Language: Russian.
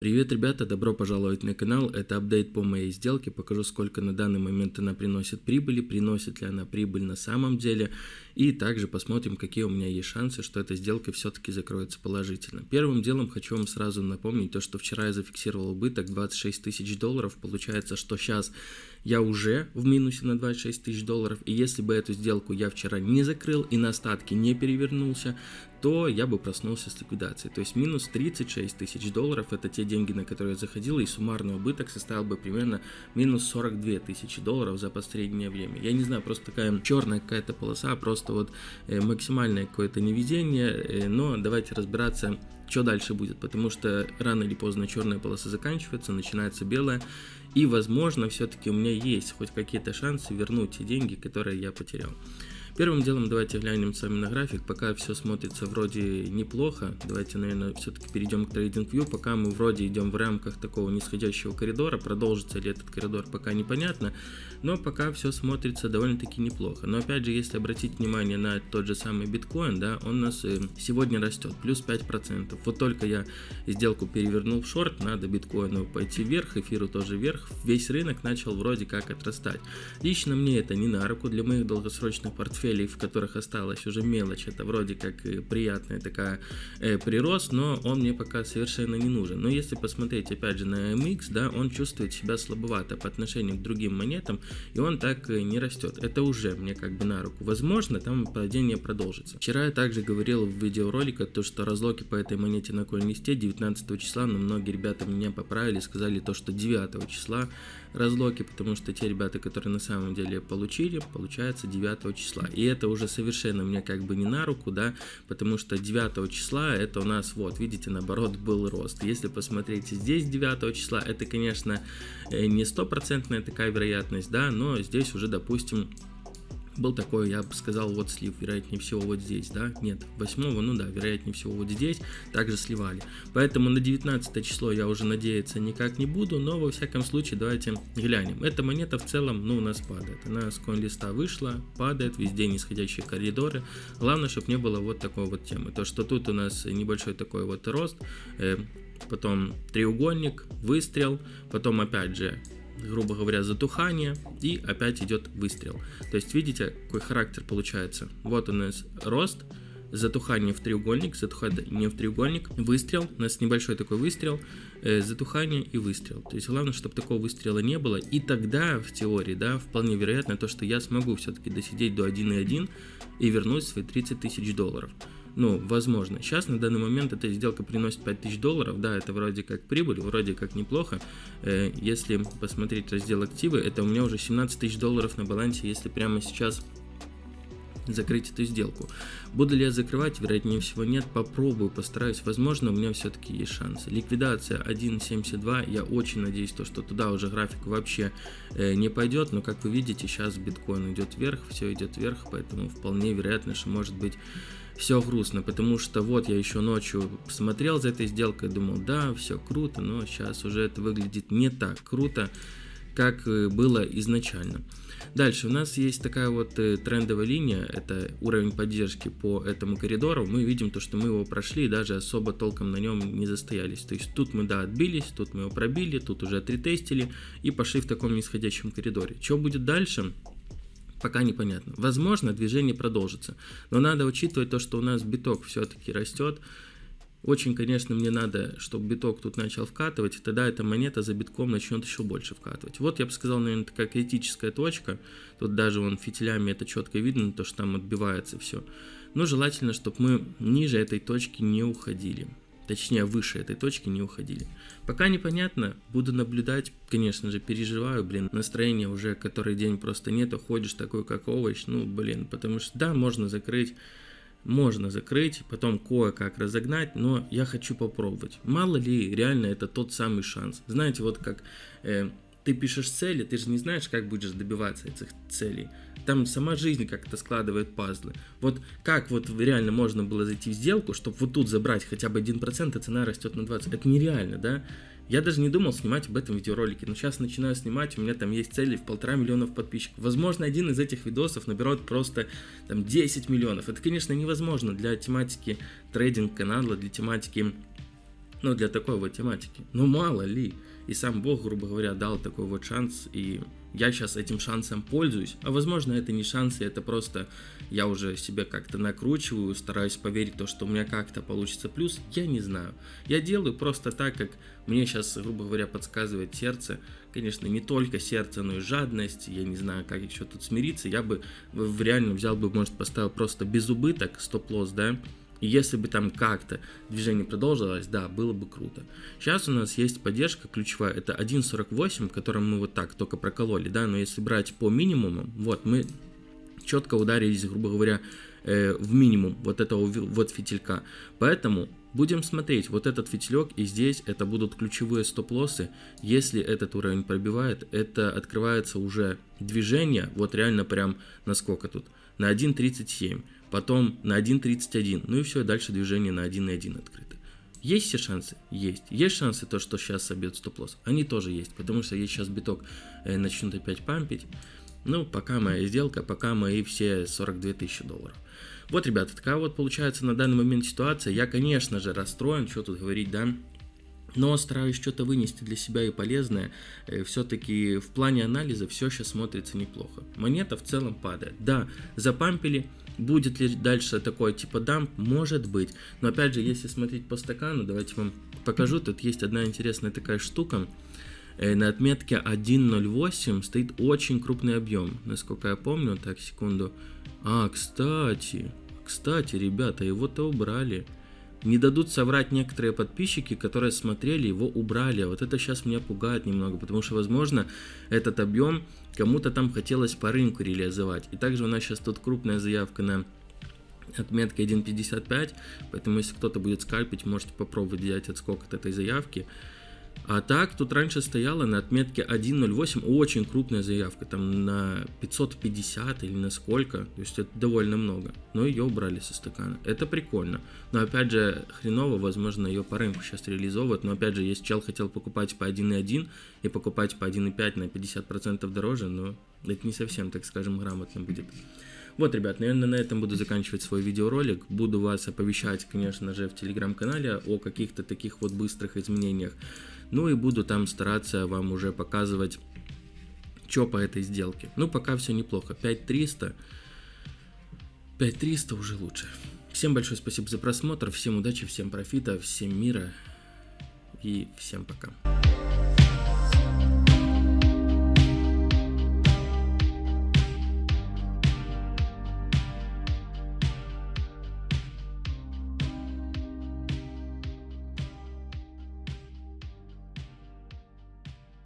Привет, ребята, добро пожаловать на канал. Это апдейт по моей сделке. Покажу, сколько на данный момент она приносит прибыли, приносит ли она прибыль на самом деле. И также посмотрим, какие у меня есть шансы, что эта сделка все-таки закроется положительно. Первым делом хочу вам сразу напомнить то, что вчера я зафиксировал убыток 26 тысяч долларов. Получается, что сейчас я уже в минусе на 26 тысяч долларов. И если бы эту сделку я вчера не закрыл и на остатки не перевернулся, то я бы проснулся с ликвидацией. То есть минус 36 тысяч долларов это те деньги, на которые я заходил, и суммарный убыток составил бы примерно минус 42 тысячи долларов за последнее время. Я не знаю, просто такая черная какая-то полоса, просто вот э, максимальное какое-то невезение, э, но давайте разбираться, что дальше будет, потому что рано или поздно черная полоса заканчивается, начинается белая, и возможно все-таки у меня есть хоть какие-то шансы вернуть те деньги, которые я потерял. Первым делом давайте глянем с вами на график, пока все смотрится вроде неплохо, давайте, наверное, все-таки перейдем к TradingView, пока мы вроде идем в рамках такого нисходящего коридора, продолжится ли этот коридор пока непонятно, но пока все смотрится довольно-таки неплохо. Но опять же, если обратить внимание на тот же самый биткоин, да, он у нас э, сегодня растет, плюс 5%. Вот только я сделку перевернул в шорт, надо биткоину пойти вверх, эфиру тоже вверх, весь рынок начал вроде как отрастать. Лично мне это не на руку, для моих долгосрочных портфелей портфелей, в которых осталась уже мелочь, это вроде как приятная такая э, прирост, но он мне пока совершенно не нужен. Но если посмотреть опять же на MX, да, он чувствует себя слабовато по отношению к другим монетам, и он так э, не растет. Это уже мне как бы на руку. Возможно, там падение продолжится. Вчера я также говорил в видеоролике, то, что разлоки по этой монете на коин-листе 19 числа, но многие ребята меня поправили, сказали то, что 9 числа разлоки, потому что те ребята, которые на самом деле получили, получается 9 числа. И это уже совершенно мне как бы не на руку, да, потому что 9 числа это у нас, вот, видите, наоборот, был рост. Если посмотреть здесь 9 числа, это, конечно, э, не стопроцентная такая вероятность, да, но здесь уже, допустим, был такой, я бы сказал, вот слив, вероятнее всего вот здесь, да, нет, 8, ну да, вероятнее всего вот здесь, также сливали. Поэтому на 19 число я уже надеяться никак не буду, но во всяком случае давайте глянем. Эта монета в целом, ну, у нас падает, она с коин-листа вышла, падает, везде нисходящие коридоры. Главное, чтобы не было вот такой вот темы, то что тут у нас небольшой такой вот рост, э, потом треугольник, выстрел, потом опять же грубо говоря, затухание, и опять идет выстрел. То есть, видите, какой характер получается. Вот у нас рост, затухание в треугольник, затухание в треугольник, выстрел, у нас небольшой такой выстрел, э, затухание и выстрел. То есть главное, чтобы такого выстрела не было, и тогда в теории, да, вполне вероятно то, что я смогу все-таки досидеть до 1.1 и вернуть свои 30 тысяч долларов. Ну, возможно. Сейчас на данный момент эта сделка приносит 5000 долларов. Да, это вроде как прибыль, вроде как неплохо. Э, если посмотреть раздел активы, это у меня уже 17 тысяч долларов на балансе, если прямо сейчас закрыть эту сделку. Буду ли я закрывать? Вероятнее всего нет. Попробую, постараюсь. Возможно, у меня все-таки есть шансы. Ликвидация 1.72. Я очень надеюсь, то, что туда уже график вообще э, не пойдет. Но, как вы видите, сейчас биткоин идет вверх, все идет вверх. Поэтому вполне вероятно, что может быть все грустно, потому что вот я еще ночью смотрел за этой сделкой, думал, да, все круто, но сейчас уже это выглядит не так круто, как э, было изначально. Дальше у нас есть такая вот э, трендовая линия, это уровень поддержки по этому коридору. Мы видим то, что мы его прошли даже особо толком на нем не застоялись. То есть тут мы, да, отбились, тут мы его пробили, тут уже отритестили и пошли в таком нисходящем коридоре. Что будет дальше? Пока непонятно. Возможно, движение продолжится, но надо учитывать то, что у нас биток все-таки растет. Очень, конечно, мне надо, чтобы биток тут начал вкатывать, и тогда эта монета за битком начнет еще больше вкатывать. Вот я бы сказал, наверное, такая критическая точка. Тут даже вон фитилями это четко видно, то, что там отбивается все. Но желательно, чтобы мы ниже этой точки не уходили точнее выше этой точки не уходили. Пока непонятно, буду наблюдать, конечно же, переживаю, блин, настроение уже который день просто нету, ходишь такой как овощ, ну, блин, потому что да, можно закрыть, можно закрыть, потом кое-как разогнать, но я хочу попробовать. Мало ли, реально это тот самый шанс. Знаете, вот как э, ты пишешь цели, ты же не знаешь, как будешь добиваться этих целей. Там сама жизнь как-то складывает пазлы. Вот как вот реально можно было зайти в сделку, чтобы вот тут забрать хотя бы 1%, а цена растет на 20%. Это нереально, да? Я даже не думал снимать об этом видеоролике, но сейчас начинаю снимать, у меня там есть цели в полтора миллионов подписчиков. Возможно, один из этих видосов наберет просто там 10 миллионов. Это, конечно, невозможно для тематики трейдинг канала, для тематики Ну, для такой вот тематики. Ну, мало ли. И сам Бог, грубо говоря, дал такой вот шанс, и я сейчас этим шансом пользуюсь. А возможно, это не шансы, это просто я уже себя как-то накручиваю, стараюсь поверить в то, что у меня как-то получится плюс. Я не знаю. Я делаю просто так, как мне сейчас, грубо говоря, подсказывает сердце. Конечно, не только сердце, но и жадность. Я не знаю, как еще тут смириться. Я бы реально взял бы, может, поставил просто без убыток, стоп-лосс, да, и если бы там как-то движение продолжилось, да, было бы круто. Сейчас у нас есть поддержка ключевая, это 1.48, которым мы вот так только прокололи, да, но если брать по минимуму, вот мы четко ударились, грубо говоря, э, в минимум вот этого вот фитилька. Поэтому будем смотреть, вот этот фитилек и здесь это будут ключевые стоп-лоссы. Если этот уровень пробивает, это открывается уже движение, вот реально прям на сколько тут? На 1.37 потом на 1.31, ну и все, дальше движение на 1.1 открыто. Есть все шансы? Есть. Есть шансы то, что сейчас собьет стоп-лосс? Они тоже есть, потому что если сейчас биток э, начнут опять пампить, ну, пока моя сделка, пока мои все 42 тысячи долларов. Вот, ребята, такая вот получается на данный момент ситуация. Я, конечно же, расстроен, что тут говорить, да, но стараюсь что-то вынести для себя и полезное. Э, Все-таки в плане анализа все сейчас смотрится неплохо. Монета в целом падает. Да, запампили, Будет ли дальше такое типа дамп? Может быть. Но опять же, если смотреть по стакану, давайте вам покажу. Тут есть одна интересная такая штука. Э, на отметке 1.08 стоит очень крупный объем. Насколько я помню, так, секунду. А, кстати, кстати, ребята, его-то убрали. Не дадут соврать некоторые подписчики, которые смотрели, его убрали. Вот это сейчас меня пугает немного, потому что, возможно, этот объем кому-то там хотелось по рынку реализовать. И также у нас сейчас тут крупная заявка на отметка 1.55, поэтому если кто-то будет скальпить, можете попробовать взять отскок от этой заявки. А так, тут раньше стояла на отметке 1.08 очень крупная заявка, там на 550 или на сколько, то есть это довольно много. Но ее убрали со стакана. Это прикольно. Но опять же, хреново, возможно, ее по рынку сейчас реализовывают. Но опять же, если чел хотел покупать по 1.1 и покупать по 1.5 на 50% дороже, но это не совсем, так скажем, грамотно будет. Вот, ребят, наверное, на этом буду заканчивать свой видеоролик. Буду вас оповещать, конечно же, в телеграм-канале о каких-то таких вот быстрых изменениях. Ну и буду там стараться вам уже показывать, что по этой сделке. Ну, пока все неплохо. 5300. 5300 уже лучше. Всем большое спасибо за просмотр, всем удачи, всем профита, всем мира и всем пока.